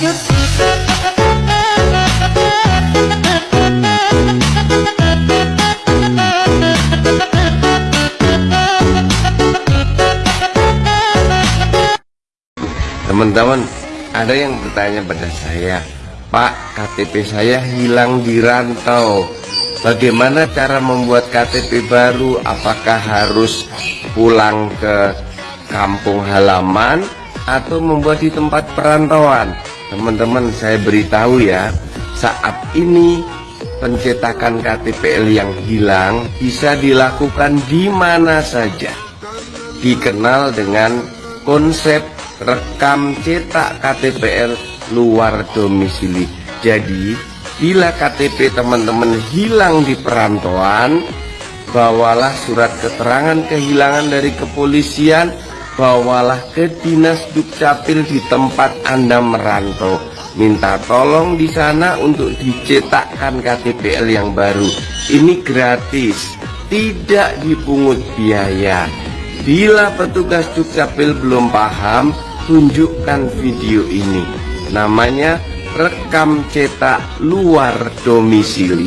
Teman-teman, ada yang bertanya pada saya, Pak, KTP saya hilang di rantau. Bagaimana cara membuat KTP baru? Apakah harus pulang ke kampung halaman atau membuat di tempat perantauan? Teman-teman, saya beritahu ya, saat ini pencetakan KTPL yang hilang bisa dilakukan di mana saja. Dikenal dengan konsep rekam cetak KTPL luar domisili. Jadi, bila KTP teman-teman hilang di perantauan, bawalah surat keterangan kehilangan dari kepolisian, bawalah ke Dinas Dukcapil di tempat Anda merantau. Minta tolong di sana untuk dicetakkan KTPL yang baru. Ini gratis, tidak dipungut biaya. Bila petugas Dukcapil belum paham, tunjukkan video ini. Namanya rekam cetak luar domisili.